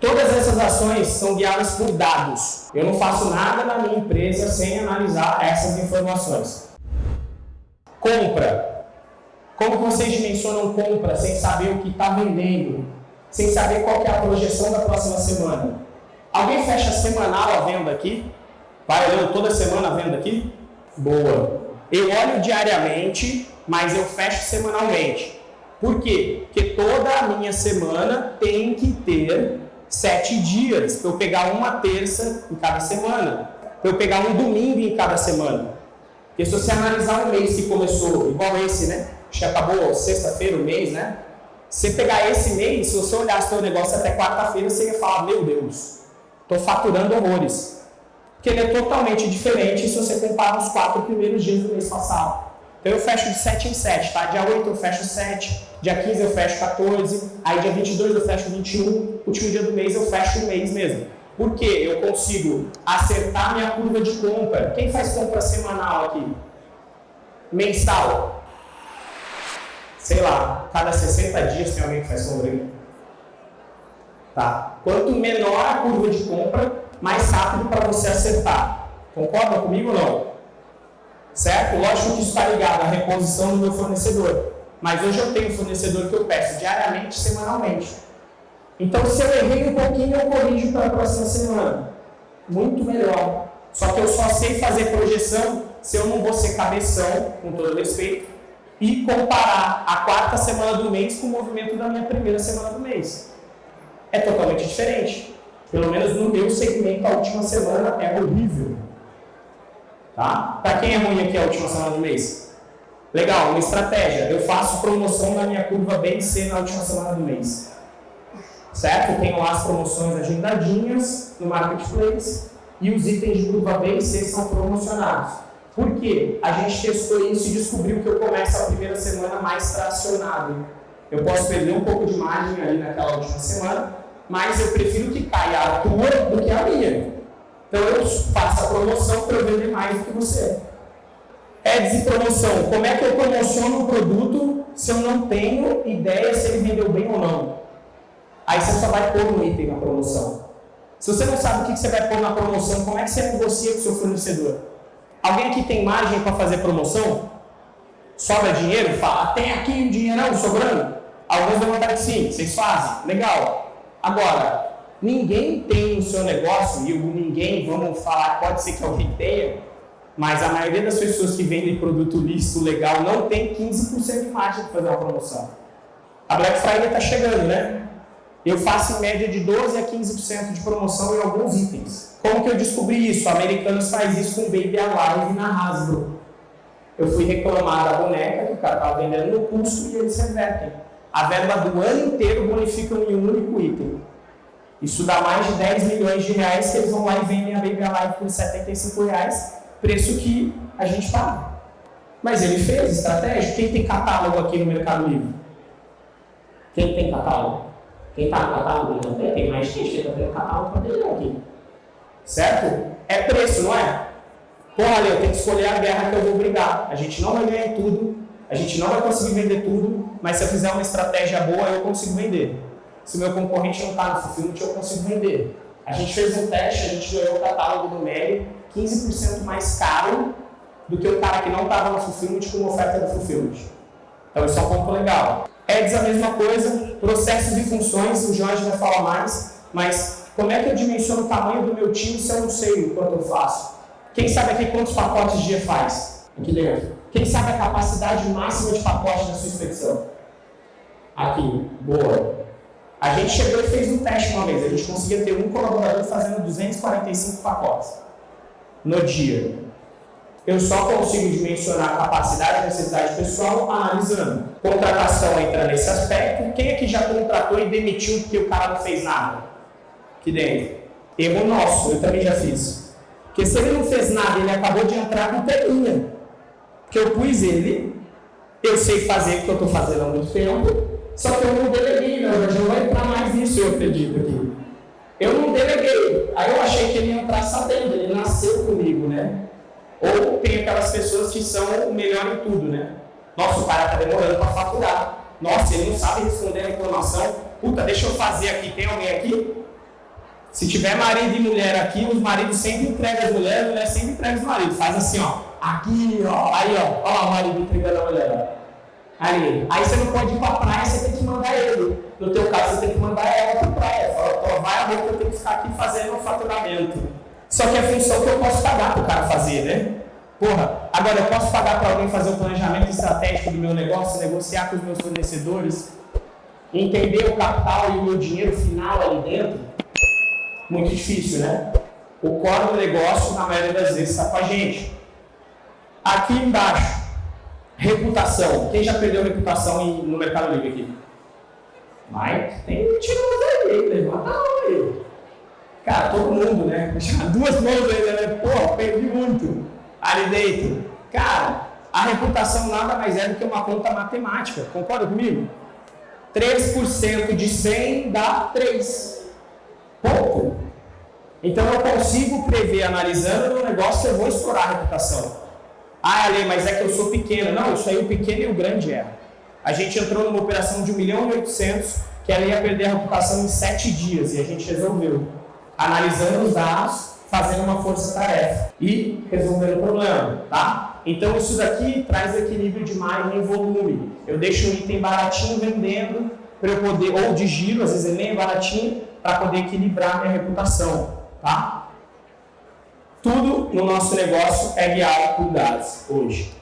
Todas essas ações são guiadas por dados. Eu não faço nada na minha empresa sem analisar essas informações. Compra. Como vocês dimensionam compra sem saber o que está vendendo? Sem saber qual é a projeção da próxima semana? Alguém fecha semanal a venda aqui? Vai olhando toda semana a venda aqui? Boa. Eu olho diariamente, mas eu fecho semanalmente. Por quê? Porque toda a minha semana tem que ter sete dias para eu pegar uma terça em cada semana, para eu pegar um domingo em cada semana. Porque se você analisar um mês que começou igual esse, né? Acho que acabou sexta-feira o mês, né? Se você pegar esse mês, se você olhar o seu negócio até quarta-feira, você ia falar, meu Deus, estou faturando horrores. Porque ele é totalmente diferente se você comparar os quatro primeiros dias do mês passado. Então eu fecho de 7 em 7, tá? Dia 8 eu fecho 7, dia 15 eu fecho 14, aí dia 22 eu fecho 21, último dia do mês eu fecho o mês mesmo. Por quê? Eu consigo acertar minha curva de compra. Quem faz compra semanal aqui? Mensal? Sei lá, cada 60 dias tem alguém que faz compra aí. Tá? Quanto menor a curva de compra, mais rápido para você acertar. Concorda comigo ou não? Certo? Lógico que isso está ligado à reposição do meu fornecedor. Mas hoje eu tenho um fornecedor que eu peço diariamente, semanalmente. Então, se eu errei um pouquinho, eu corrijo para a próxima semana. Muito melhor. Só que eu só sei fazer projeção se eu não vou ser cabeção, com todo respeito, e comparar a quarta semana do mês com o movimento da minha primeira semana do mês. É totalmente diferente. Pelo menos no meu segmento, a última semana é horrível. Tá? Para quem é ruim aqui a última semana do mês? Legal, uma estratégia. Eu faço promoção na minha curva BC na última semana do mês. Certo? Tenho lá as promoções agendadinhas no Marketplace e os itens de curva B e C são promocionados. Por quê? A gente testou isso e descobriu que eu começo a primeira semana mais tracionado. Eu posso perder um pouco de margem ali naquela última semana, mas eu prefiro que caia a tua do que a minha. Então eu faço a promoção para vender mais do que você. Ads e promoção. Como é que eu promociono o produto se eu não tenho ideia se ele vendeu bem ou não? Aí você só vai pôr um item na promoção. Se você não sabe o que você vai pôr na promoção, como é que você negocia com o seu fornecedor? Alguém aqui tem margem para fazer promoção? Sobra dinheiro? Fala, tem aqui um dinheirão sobrando? Alguns vão vontade que sim, vocês fazem. Legal. Agora, Ninguém tem o seu negócio, e o ninguém, vamos falar, pode ser que alguém tenha, mas a maioria das pessoas que vendem produto lícito, legal, não tem 15% de margem para fazer uma promoção. A Black Friday está chegando, né? Eu faço em média de 12 a 15% de promoção em alguns itens. Como que eu descobri isso? A Americanos faz isso com Baby Alive na Hasbro. Eu fui reclamar da boneca que o cara estava vendendo no custo e eles revertem. A verba do ano inteiro bonificam em um único item. Isso dá mais de 10 milhões de reais que eles vão lá e vendem a Baby Alive por 75 reais, preço que a gente paga. Mas ele fez estratégia. Quem tem catálogo aqui no Mercado Livre? Quem tem catálogo? Quem está no catálogo não tem? Tem mais gente que está tendo catálogo para ter aqui. Certo? É preço, não é? Porra, eu tenho que escolher a guerra que eu vou brigar. A gente não vai ganhar tudo, a gente não vai conseguir vender tudo, mas se eu fizer uma estratégia boa, eu consigo vender se o meu concorrente não está no Fulfillment, eu consigo vender. A gente fez um teste, a gente ganhou o catálogo do Meli 15% mais caro do que o cara que não estava no Fulfillment com uma oferta do Fulfillment. Então isso é um ponto legal. Ads a mesma coisa, processos e funções, o Jorge vai falar mais, mas como é que eu dimensiono o tamanho do meu time se eu não sei o quanto eu faço? Quem sabe aqui quantos pacotes dia faz? Aqui dentro. Quem sabe a capacidade máxima de pacote da sua expedição? Aqui, boa. A gente chegou e fez um teste uma vez. A gente conseguia ter um colaborador fazendo 245 pacotes no dia. Eu só consigo dimensionar a capacidade e necessidade pessoal analisando. Contratação entra nesse aspecto. Quem aqui já contratou e demitiu porque o cara não fez nada? Aqui dentro. Erro nosso, eu também já fiz. Porque se ele não fez nada, ele acabou de entrar com telinha. Porque eu pus ele, eu sei fazer o que eu estou fazendo há muito tempo, só que eu não deleguei, não, já vai entrar mais nisso, eu acredito aqui. Eu não deleguei. Aí eu achei que ele ia entrar sabendo, ele nasceu comigo, né? Ou tem aquelas pessoas que são o melhor em tudo, né? Nossa, o cara está demorando para faturar. Nossa, ele não sabe responder a informação. Puta, deixa eu fazer aqui. Tem alguém aqui? Se tiver marido e mulher aqui, os maridos sempre entregam as mulheres, a mulher sempre entrega os maridos. Faz assim, ó. Aqui, ó. Aí, ó. Ó lá o marido entregando a mulher, ó. Aí, aí você não pode ir pra praia, você tem que mandar ele. No teu caso, você tem que mandar ela pra praia. Fala, vai amor que eu tenho que ficar aqui fazendo um faturamento. Só que é função que eu posso pagar pro cara fazer, né? Porra, agora eu posso pagar para alguém fazer o planejamento estratégico do meu negócio, negociar com os meus fornecedores, entender o capital e o meu dinheiro final ali dentro? Muito difícil, né? O core do negócio, na maioria das vezes, está com a gente. Aqui embaixo, reputação. Quem já perdeu reputação no Mercado Livre aqui? Mike, tem mentiroso aí, levanta a mão aí. Cara, todo mundo, né? Duas mãos ainda, né? Pô, perdi muito ali dentro. Cara, a reputação nada mais é do que uma conta matemática. Concorda comigo? 3% de 100 dá 3. Pouco. Então eu consigo prever, analisando o negócio, eu vou estourar a reputação. Ah, Ale, mas é que eu sou pequeno. Não, isso aí o pequeno e o grande erro. A gente entrou numa operação de 1 milhão e 800 que ela ia perder a reputação em 7 dias e a gente resolveu. Analisando os dados, fazendo uma força-tarefa e resolvendo o problema, tá? Então isso daqui traz equilíbrio de margem e volume. Eu deixo um item baratinho vendendo para eu poder, ou de giro, às vezes é meio baratinho, para poder equilibrar minha reputação, tá? Tudo no nosso negócio é guiado por dados hoje.